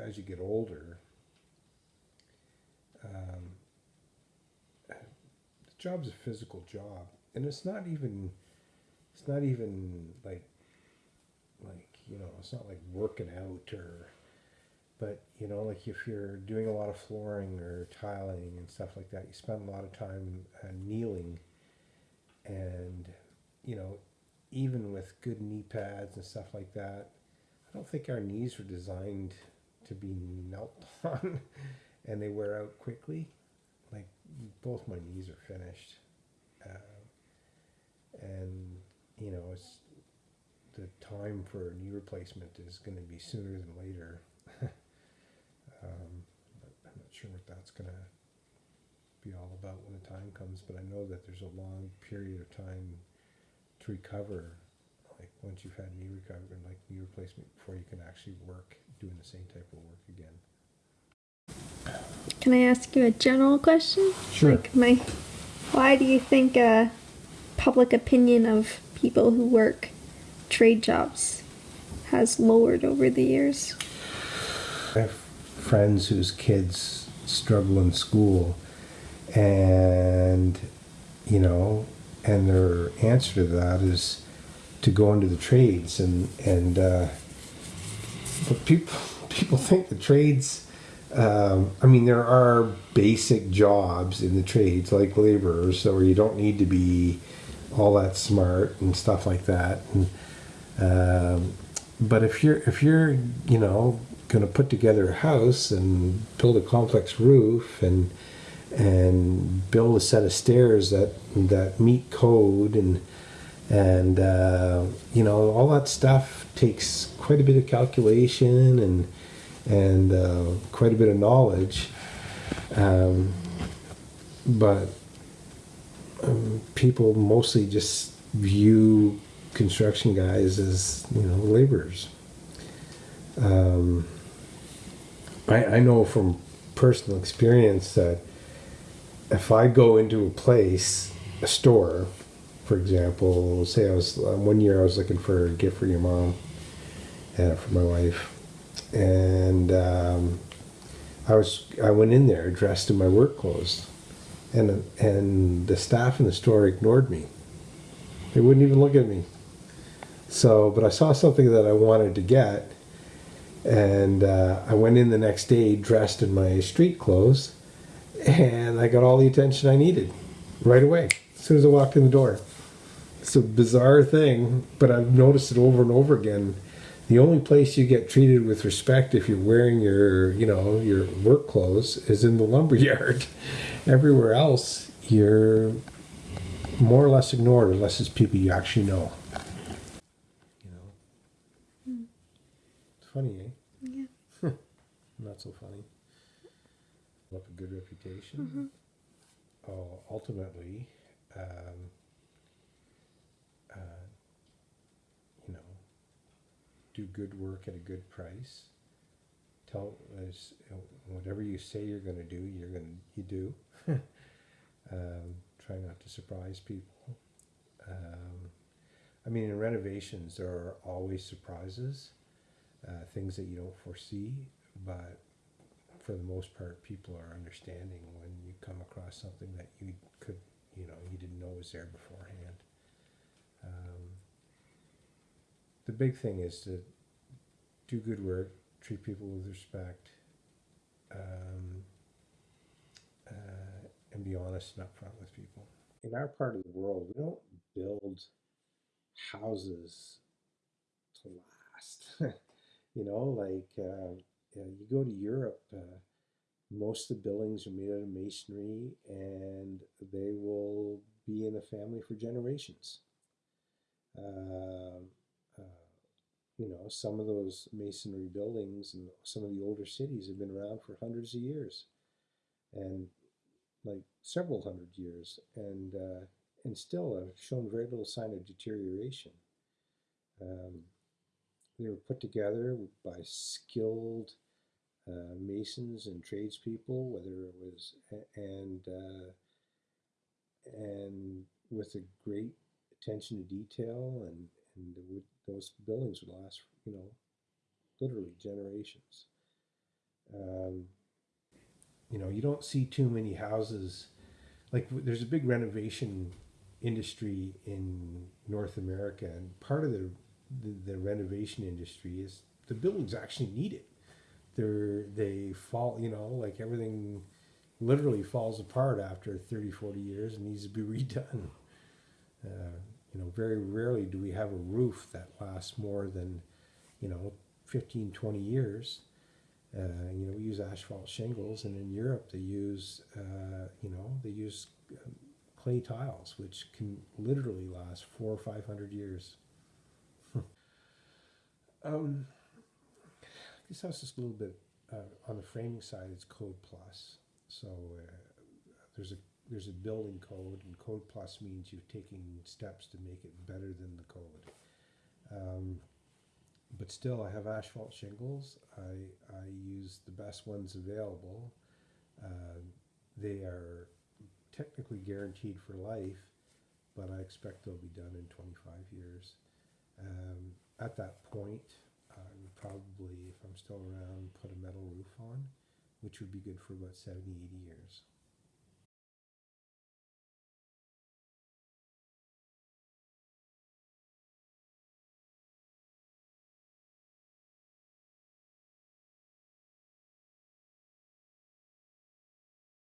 as you get older, um, the job's a physical job, and it's not even, it's not even like, like you know, it's not like working out or, but you know, like if you're doing a lot of flooring or tiling and stuff like that, you spend a lot of time uh, kneeling, and you know, even with good knee pads and stuff like that, I don't think our knees were designed to be knelt on and they wear out quickly. Like both my knees are finished. Uh, and, you know, it's the time for a knee replacement is going to be sooner than later. um, I'm not sure what that's going to be all about when the time comes, but I know that there's a long period of time to recover once you've had knee recovery and like knee replacement before you can actually work doing the same type of work again. Can I ask you a general question? Sure. Like my, why do you think uh, public opinion of people who work trade jobs has lowered over the years? I have friends whose kids struggle in school, and you know, and their answer to that is to go into the trades, and and uh, but people people think the trades. Um, I mean, there are basic jobs in the trades like laborers, so you don't need to be all that smart and stuff like that. And, um, but if you're if you're you know going to put together a house and build a complex roof and and build a set of stairs that that meet code and and uh, you know all that stuff takes quite a bit of calculation and and uh, quite a bit of knowledge. Um, but um, people mostly just view construction guys as you know laborers. Um, I, I know from personal experience that if I go into a place, a store, for example, say I was uh, one year I was looking for a gift for your mom and for my wife, and um, I was I went in there dressed in my work clothes, and and the staff in the store ignored me. They wouldn't even look at me. So, but I saw something that I wanted to get, and uh, I went in the next day dressed in my street clothes, and I got all the attention I needed right away as soon as I walked in the door it's a bizarre thing, but I've noticed it over and over again. The only place you get treated with respect if you're wearing your, you know, your work clothes is in the lumber yard. Everywhere else, you're more or less ignored unless it's people you actually know. You know, it's funny, eh? Yeah. Not so funny. Up a good reputation. Oh, ultimately. Um, uh, you know, do good work at a good price. Tell us whatever you say you're going to do, you're going to you do. um, try not to surprise people. Um, I mean, in renovations, there are always surprises, uh, things that you don't foresee, but for the most part, people are understanding when you come across something that you could, you know, you didn't know was there beforehand. Um, the big thing is to do good work, treat people with respect, um, uh, and be honest and upfront with people. In our part of the world, we don't build houses to last. you know, like uh, you, go to Europe, uh, most of the buildings are made out of masonry and they will be in a family for generations. Um, uh, you know, some of those masonry buildings and some of the older cities have been around for hundreds of years, and like several hundred years, and uh, and still have shown very little sign of deterioration. Um, they were put together by skilled uh, masons and tradespeople, whether it was and uh, and with a great attention to detail, and and would, those buildings would last, you know, literally generations. Um, you know, you don't see too many houses. Like there's a big renovation industry in North America, and part of the the, the renovation industry is the buildings actually need it. They're they fall, you know, like everything literally falls apart after 30, 40 years and needs to be redone. You know, very rarely do we have a roof that lasts more than, you know, 15, 20 years. Uh, you know, we use asphalt shingles, and in Europe they use, uh, you know, they use um, clay tiles, which can literally last four or five hundred years. um, this house is a little bit uh, on the framing side. It's Code Plus, so uh, there's a there's a building code, and Code Plus means you're taking steps to make it better than the code. Um, but still, I have asphalt shingles. I I use the best ones available. Uh, they are technically guaranteed for life, but I expect they'll be done in 25 years. Um, at that point, I would probably, if I'm still around, put a metal roof on, which would be good for about 70, 80 years.